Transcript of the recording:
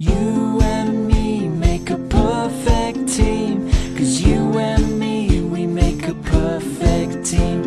You and me make a perfect team. Cause you and me, we make a perfect team.